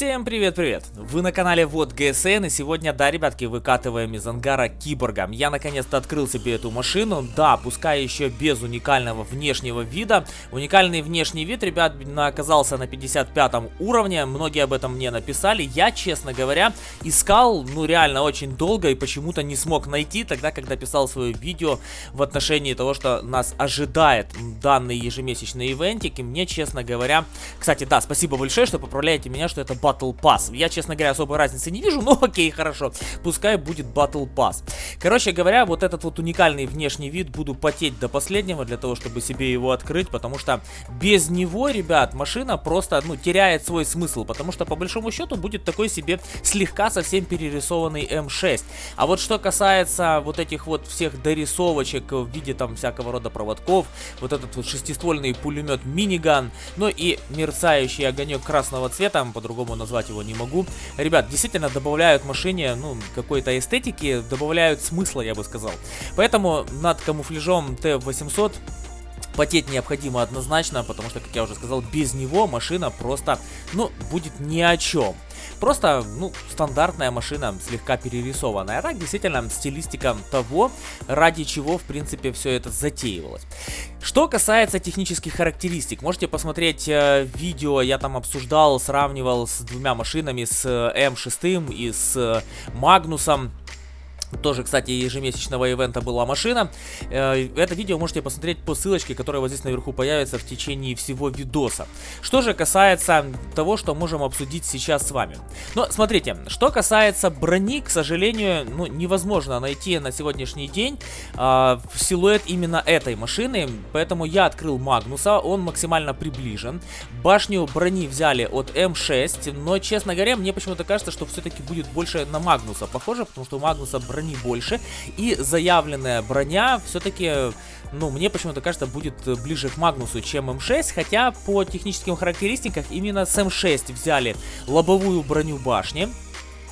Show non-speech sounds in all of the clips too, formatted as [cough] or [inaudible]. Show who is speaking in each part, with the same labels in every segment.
Speaker 1: Всем привет-привет! Вы на канале Вот ГСН и сегодня, да, ребятки, выкатываем из ангара Киборга. Я наконец-то открыл себе эту машину, да, пускай еще без уникального внешнего вида. Уникальный внешний вид, ребят, оказался на 55 уровне, многие об этом мне написали. Я, честно говоря, искал, ну реально очень долго и почему-то не смог найти, тогда, когда писал свое видео в отношении того, что нас ожидает данный ежемесячный ивентик. И мне, честно говоря, кстати, да, спасибо большое, что поправляете меня, что это Battle Pass. Я, честно говоря, особой разницы не вижу, [laughs] но окей, хорошо. Пускай будет Battle Pass. Короче говоря, вот этот вот уникальный внешний вид буду потеть до последнего для того, чтобы себе его открыть, потому что без него, ребят, машина просто, ну, теряет свой смысл, потому что по большому счету будет такой себе слегка совсем перерисованный М6. А вот что касается вот этих вот всех дорисовочек в виде там всякого рода проводков, вот этот вот шестиствольный пулемет миниган, ну и мерцающий огонек красного цвета, по-другому назвать его не могу. Ребят, действительно добавляют машине, ну, какой-то эстетики, добавляют смысла, я бы сказал. Поэтому над камуфляжом Т-800 потеть необходимо однозначно, потому что, как я уже сказал, без него машина просто, ну, будет ни о чем. Просто, ну, стандартная машина, слегка перерисованная. Так, действительно, стилистика того, ради чего, в принципе, все это затеивалось. Что касается технических характеристик, можете посмотреть э, видео, я там обсуждал, сравнивал с двумя машинами, с э, М6 и с э, Магнусом. Тоже, кстати, ежемесячного ивента была машина. Э, это видео можете посмотреть по ссылочке, которая вот здесь наверху появится в течение всего видоса. Что же касается того, что можем обсудить сейчас с вами. Но смотрите, что касается брони, к сожалению, ну, невозможно найти на сегодняшний день э, силуэт именно этой машины. Поэтому я открыл Магнуса, он максимально приближен. Башню брони взяли от М6, но, честно говоря, мне почему-то кажется, что все-таки будет больше на Магнуса похоже, потому что у Магнуса броня брони больше. И заявленная броня все-таки, ну, мне почему-то кажется, будет ближе к Магнусу, чем М6. Хотя по техническим характеристикам именно с М6 взяли лобовую броню башни.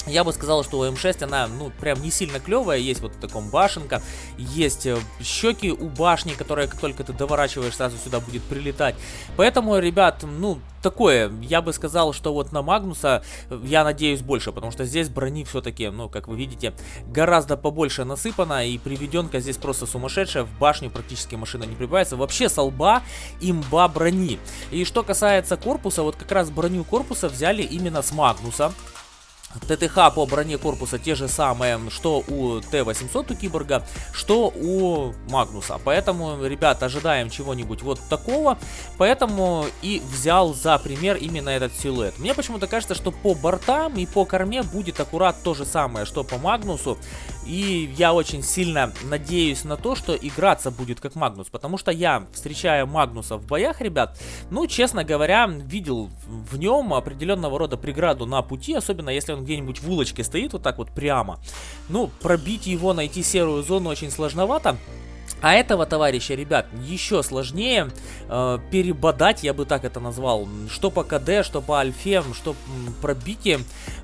Speaker 1: Я бы сказал, что у М6 она, ну, прям не сильно клевая. Есть вот таком башенка, есть э, щеки у башни, которая, как только ты доворачиваешь, сразу сюда будет прилетать. Поэтому, ребят, ну, такое, я бы сказал, что вот на Магнуса э, я надеюсь больше, потому что здесь брони все-таки, ну, как вы видите, гораздо побольше насыпано, и приведенка здесь просто сумасшедшая, в башню практически машина не прибавится. Вообще с лба имба брони. И что касается корпуса, вот как раз броню корпуса взяли именно с Магнуса. ТТХ по броне корпуса те же самые, что у Т-800 у Киборга, что у Магнуса. Поэтому, ребят, ожидаем чего-нибудь вот такого. Поэтому и взял за пример именно этот силуэт. Мне почему-то кажется, что по бортам и по корме будет аккурат то же самое, что по Магнусу. И я очень сильно надеюсь на то, что играться будет как Магнус. Потому что я, встречая Магнуса в боях, ребят, ну, честно говоря, видел в нем определенного рода преграду на пути. Особенно если он где-нибудь в улочке стоит вот так вот прямо. Ну, пробить его, найти серую зону очень сложновато. А этого товарища, ребят, еще сложнее э, перебодать, я бы так это назвал, что по КД, что по альфе, что пробитие.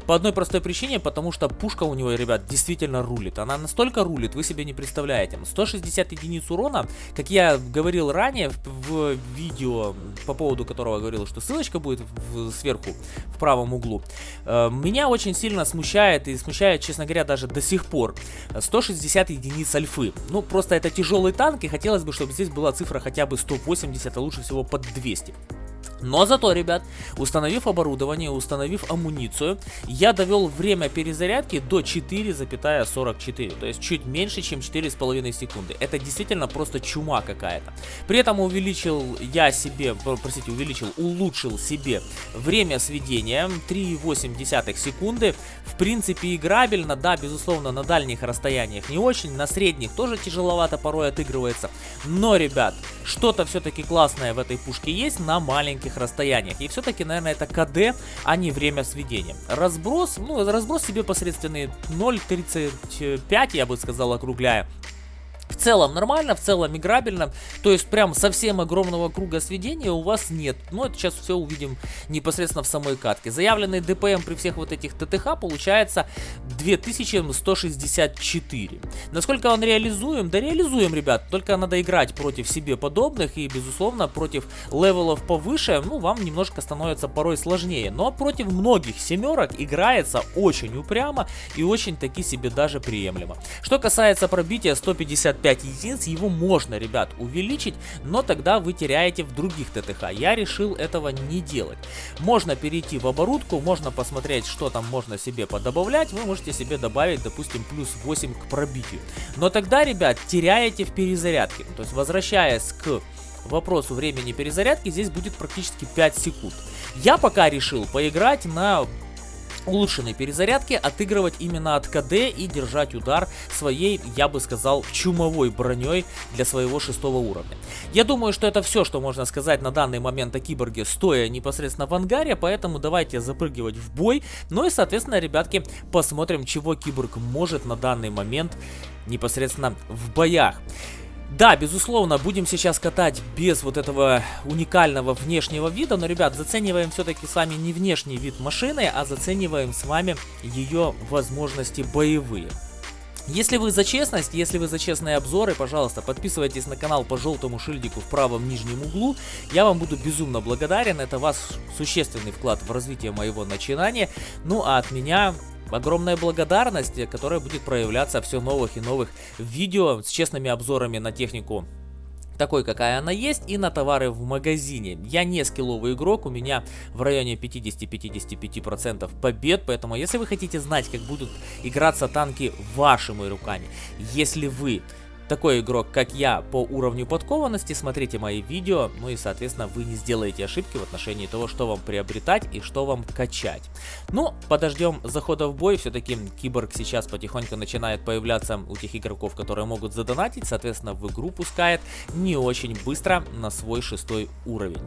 Speaker 1: По одной простой причине, потому что пушка у него, ребят, действительно рулит. Она настолько рулит, вы себе не представляете. 160 единиц урона, как я говорил ранее в, в видео, по поводу которого говорил, что ссылочка будет в, сверху, в правом углу. Э, меня очень сильно смущает, и смущает, честно говоря, даже до сих пор, 160 единиц альфы. Ну, просто это тяжелый танк, и хотелось бы, чтобы здесь была цифра хотя бы 180, а лучше всего под 200. Но зато, ребят, установив оборудование, установив амуницию, я довел время перезарядки до 4,44, то есть чуть меньше, чем 4,5 секунды. Это действительно просто чума какая-то. При этом увеличил я себе, простите, увеличил, улучшил себе время сведения 3,8 секунды. В принципе, играбельно, да, безусловно, на дальних расстояниях не очень, на средних тоже тяжеловато порой отыгрывается. Но, ребят, что-то все-таки классное в этой пушке есть на маленьких близких расстояниях. И все-таки, наверное, это КД, а не время сведения. Разброс, ну, разброс себе посредственный 0.35, я бы сказал, округляя. В целом нормально, в целом играбельно, то есть прям совсем огромного круга сведения у вас нет. Но это сейчас все увидим непосредственно в самой катке. Заявленный ДПМ при всех вот этих ТТХ получается 2164. Насколько он реализуем? Да реализуем, ребят, только надо играть против себе подобных и, безусловно, против левелов повыше, ну, вам немножко становится порой сложнее. Но против многих семерок играется очень упрямо и очень таки себе даже приемлемо. Что касается пробития 150 5 единиц, его можно, ребят, увеличить, но тогда вы теряете в других ТТХ. Я решил этого не делать. Можно перейти в оборудку, можно посмотреть, что там можно себе подобавлять. Вы можете себе добавить, допустим, плюс 8 к пробитию. Но тогда, ребят, теряете в перезарядке. То есть, возвращаясь к вопросу времени перезарядки, здесь будет практически 5 секунд. Я пока решил поиграть на улучшенной перезарядки отыгрывать именно от КД и держать удар своей, я бы сказал, чумовой броней для своего шестого уровня. Я думаю, что это все, что можно сказать на данный момент о киборге, стоя непосредственно в ангаре, поэтому давайте запрыгивать в бой. Ну и, соответственно, ребятки, посмотрим, чего киборг может на данный момент непосредственно в боях. Да, безусловно, будем сейчас катать без вот этого уникального внешнего вида, но, ребят, зацениваем все-таки с вами не внешний вид машины, а зацениваем с вами ее возможности боевые. Если вы за честность, если вы за честные обзоры, пожалуйста, подписывайтесь на канал по желтому шильдику в правом нижнем углу. Я вам буду безумно благодарен, это ваш существенный вклад в развитие моего начинания. Ну а от меня огромная благодарность, которая будет проявляться все новых и новых видео с честными обзорами на технику такой, какая она есть, и на товары в магазине. Я не скилловый игрок, у меня в районе 50-55% побед, поэтому если вы хотите знать, как будут играться танки вашими руками, если вы такой игрок, как я, по уровню подкованности, смотрите мои видео, ну и, соответственно, вы не сделаете ошибки в отношении того, что вам приобретать и что вам качать. Ну, подождем захода в бой, все-таки киборг сейчас потихоньку начинает появляться у тех игроков, которые могут задонатить, соответственно, в игру пускает не очень быстро на свой шестой уровень.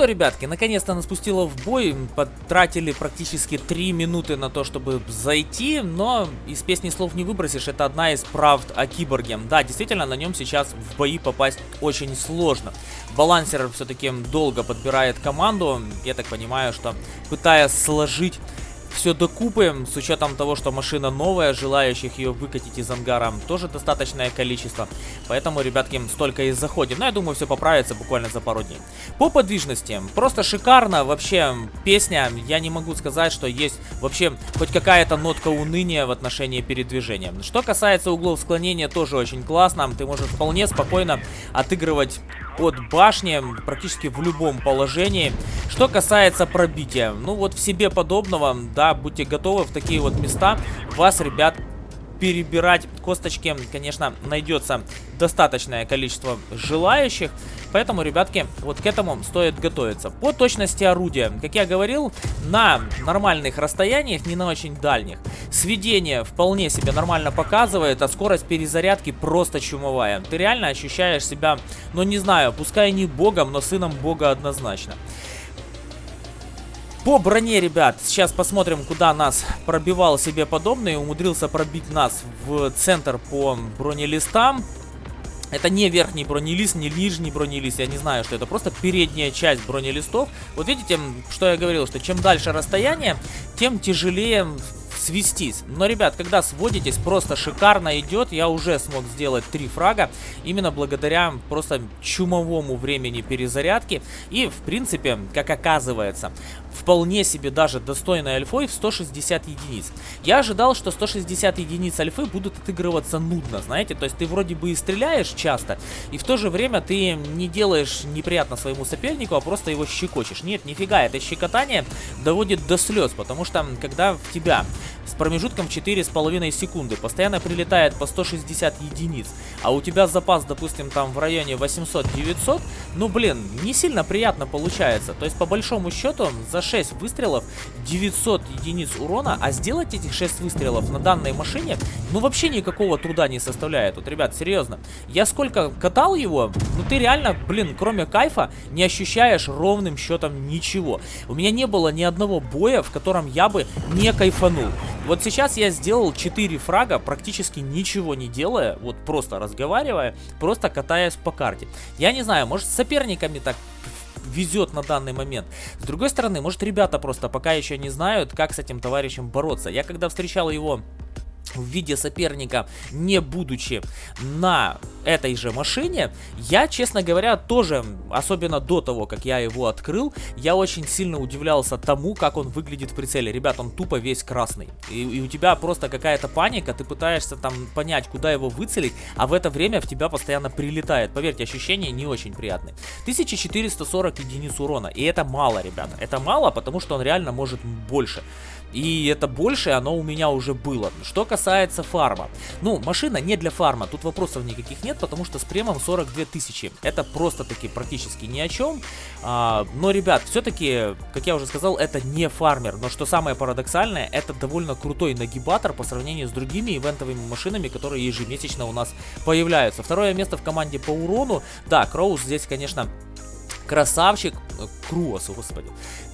Speaker 1: Что, ребятки, наконец-то нас пустило в бой. Потратили практически 3 минуты на то, чтобы зайти. Но из песни слов не выбросишь. Это одна из правд о киборге. Да, действительно, на нем сейчас в бои попасть очень сложно. Балансер все-таки долго подбирает команду. Я так понимаю, что пытаясь сложить все докупаем, с учетом того, что машина новая, желающих ее выкатить из ангара тоже достаточное количество. Поэтому, ребятки, столько и заходим. Но я думаю, все поправится буквально за пару дней. По подвижности, просто шикарно. Вообще, песня, я не могу сказать, что есть вообще хоть какая-то нотка уныния в отношении передвижения. Что касается углов склонения, тоже очень классно. Ты можешь вполне спокойно отыгрывать от башни практически в любом положении. Что касается пробития, ну вот в себе подобного, да, будьте готовы в такие вот места. Вас, ребят, перебирать косточки, конечно, найдется достаточное количество желающих. Поэтому, ребятки, вот к этому стоит готовиться. По точности орудия, как я говорил, на нормальных расстояниях, не на очень дальних, сведение вполне себе нормально показывает, а скорость перезарядки просто чумовая. Ты реально ощущаешь себя, ну не знаю, пускай не богом, но сыном бога однозначно. По броне, ребят, сейчас посмотрим, куда нас пробивал себе подобный. Умудрился пробить нас в центр по бронелистам. Это не верхний бронелист, не нижний бронелист, я не знаю, что это. Просто передняя часть бронелистов. Вот видите, что я говорил, что чем дальше расстояние, тем тяжелее свестись. Но, ребят, когда сводитесь, просто шикарно идет. Я уже смог сделать три фрага. Именно благодаря просто чумовому времени перезарядки. И, в принципе, как оказывается, вполне себе даже достойной альфой в 160 единиц. Я ожидал, что 160 единиц альфы будут отыгрываться нудно, знаете. То есть ты вроде бы и стреляешь часто, и в то же время ты не делаешь неприятно своему сопернику, а просто его щекочешь. Нет, нифига, это щекотание доводит до слез, потому что когда в тебя с промежутком 4,5 секунды. Постоянно прилетает по 160 единиц. А у тебя запас, допустим, там в районе 800-900. Ну, блин, не сильно приятно получается. То есть, по большому счету, за 6 выстрелов 900 единиц урона. А сделать этих 6 выстрелов на данной машине, ну, вообще никакого труда не составляет. Вот, ребят, серьезно. Я сколько катал его, ну, ты реально, блин, кроме кайфа, не ощущаешь ровным счетом ничего. У меня не было ни одного боя, в котором я бы не кайфанул. Вот сейчас я сделал 4 фрага, практически ничего не делая, вот просто разговаривая, просто катаясь по карте. Я не знаю, может с соперниками так везет на данный момент. С другой стороны, может ребята просто пока еще не знают, как с этим товарищем бороться. Я когда встречал его в виде соперника, не будучи на этой же машине, я, честно говоря, тоже, особенно до того, как я его открыл, я очень сильно удивлялся тому, как он выглядит в прицеле. Ребят, он тупо весь красный. И, и у тебя просто какая-то паника, ты пытаешься там понять, куда его выцелить, а в это время в тебя постоянно прилетает. Поверьте, ощущения не очень приятные. 1440 единиц урона, и это мало, ребята. Это мало, потому что он реально может больше. И это больше, оно у меня уже было. Что касается фарма. Ну, машина не для фарма, тут вопросов никаких нет, потому что с премом 42 тысячи. Это просто-таки практически ни о чем. А, но, ребят, все-таки, как я уже сказал, это не фармер. Но что самое парадоксальное, это довольно крутой нагибатор по сравнению с другими ивентовыми машинами, которые ежемесячно у нас появляются. Второе место в команде по урону. Да, Кроуз здесь, конечно, красавчик. Круос, господи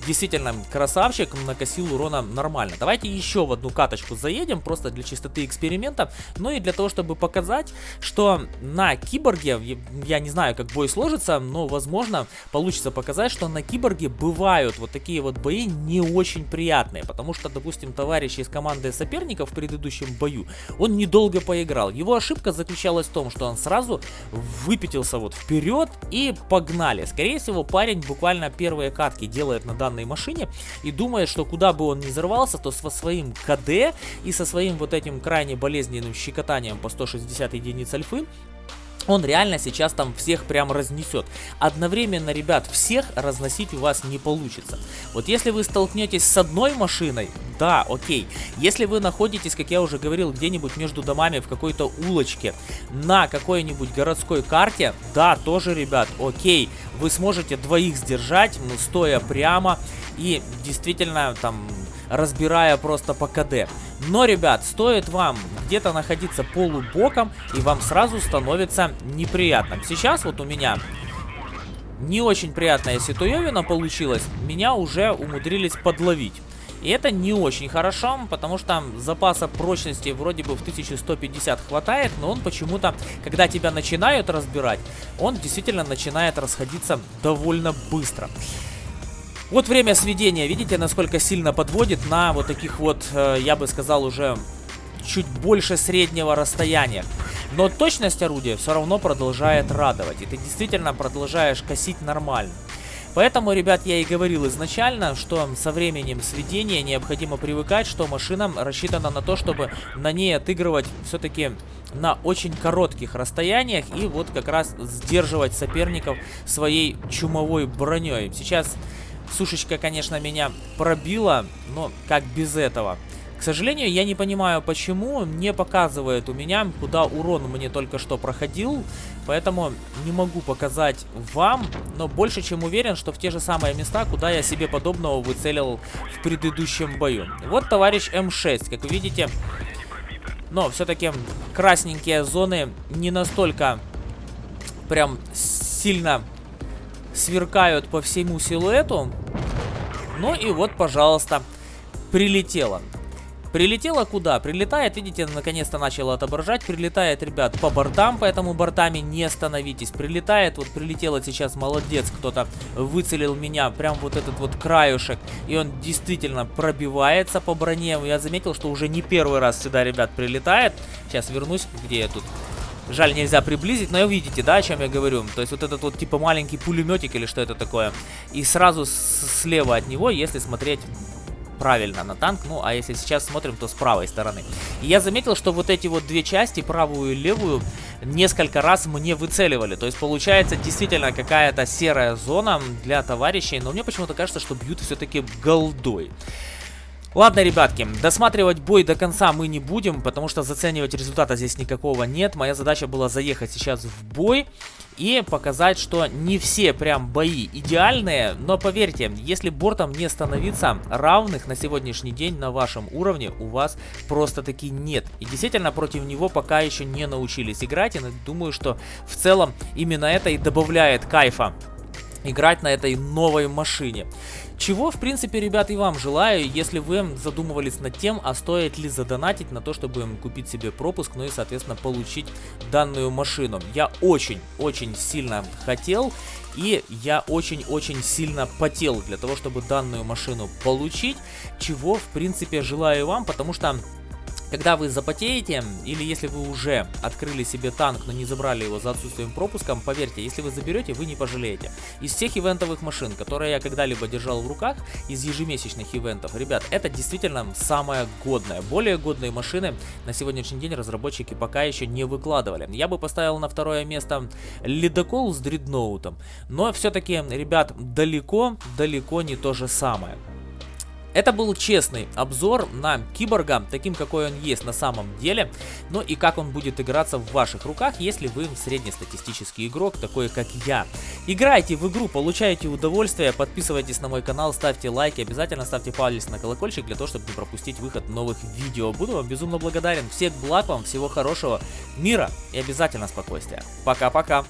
Speaker 1: действительно красавчик, накосил урона нормально. Давайте еще в одну каточку заедем, просто для чистоты эксперимента. Ну и для того, чтобы показать, что на киборге, я не знаю, как бой сложится, но возможно получится показать, что на киборге бывают вот такие вот бои не очень приятные. Потому что, допустим, товарищ из команды соперников в предыдущем бою, он недолго поиграл. Его ошибка заключалась в том, что он сразу выпятился вот вперед и погнали. Скорее всего, парень буквально первые катки делает на данной машине и думает, что куда бы он ни взорвался, то со своим КД и со своим вот этим крайне болезненным щекотанием по 160 единиц альфы он реально сейчас там всех прям разнесет. Одновременно, ребят, всех разносить у вас не получится. Вот если вы столкнетесь с одной машиной, да, окей. Если вы находитесь, как я уже говорил, где-нибудь между домами в какой-то улочке, на какой-нибудь городской карте, да, тоже, ребят, окей. Вы сможете двоих сдержать, ну, стоя прямо и действительно там разбирая просто по КД. Но, ребят, стоит вам где-то находиться полубоком, и вам сразу становится неприятно. Сейчас вот у меня не очень приятная ситуевина получилась, меня уже умудрились подловить. И это не очень хорошо, потому что запаса прочности вроде бы в 1150 хватает, но он почему-то, когда тебя начинают разбирать, он действительно начинает расходиться довольно быстро. Вот время сведения, видите, насколько сильно подводит на вот таких вот, э, я бы сказал, уже чуть больше среднего расстояния. Но точность орудия все равно продолжает радовать, и ты действительно продолжаешь косить нормально. Поэтому, ребят, я и говорил изначально, что со временем сведения необходимо привыкать, что машина рассчитана на то, чтобы на ней отыгрывать все-таки на очень коротких расстояниях и вот как раз сдерживать соперников своей чумовой броней. Сейчас Сушечка, конечно, меня пробила, но как без этого? К сожалению, я не понимаю, почему не показывает у меня, куда урон мне только что проходил. Поэтому не могу показать вам, но больше чем уверен, что в те же самые места, куда я себе подобного выцелил в предыдущем бою. Вот товарищ М6, как вы видите. Но все-таки красненькие зоны не настолько прям сильно сверкают по всему силуэту. Ну и вот, пожалуйста, прилетело. Прилетело куда? Прилетает, видите, наконец-то начало отображать. Прилетает, ребят, по бортам, поэтому бортами не остановитесь. Прилетает, вот прилетело сейчас, молодец, кто-то выцелил меня, прям вот этот вот краюшек. И он действительно пробивается по броне. Я заметил, что уже не первый раз сюда, ребят, прилетает. Сейчас вернусь, где я тут. Жаль, нельзя приблизить, но видите, да, о чем я говорю? То есть вот этот вот типа маленький пулеметик или что это такое. И сразу слева от него, если смотреть правильно на танк, ну а если сейчас смотрим, то с правой стороны. И я заметил, что вот эти вот две части, правую и левую, несколько раз мне выцеливали. То есть получается действительно какая-то серая зона для товарищей, но мне почему-то кажется, что бьют все-таки голдой. Ладно, ребятки, досматривать бой до конца мы не будем, потому что заценивать результата здесь никакого нет. Моя задача была заехать сейчас в бой и показать, что не все прям бои идеальные, но поверьте, если бортом не становиться, равных на сегодняшний день на вашем уровне у вас просто-таки нет. И действительно против него пока еще не научились играть, и думаю, что в целом именно это и добавляет кайфа играть на этой новой машине. Чего, в принципе, ребят, и вам желаю, если вы задумывались над тем, а стоит ли задонатить на то, чтобы купить себе пропуск, ну и, соответственно, получить данную машину. Я очень-очень сильно хотел, и я очень-очень сильно потел для того, чтобы данную машину получить, чего, в принципе, желаю вам, потому что когда вы запотеете, или если вы уже открыли себе танк, но не забрали его за отсутствием пропуском, поверьте, если вы заберете, вы не пожалеете. Из всех ивентовых машин, которые я когда-либо держал в руках, из ежемесячных ивентов, ребят, это действительно самая годная. Более годные машины на сегодняшний день разработчики пока еще не выкладывали. Я бы поставил на второе место ледокол с дредноутом, но все-таки, ребят, далеко, далеко не то же самое. Это был честный обзор на киборга, таким какой он есть на самом деле, ну и как он будет играться в ваших руках, если вы среднестатистический игрок, такой как я. Играйте в игру, получайте удовольствие, подписывайтесь на мой канал, ставьте лайки, обязательно ставьте палец на колокольчик для того, чтобы не пропустить выход новых видео. Буду вам безумно благодарен. Всех благ вам, всего хорошего, мира и обязательно спокойствия. Пока-пока.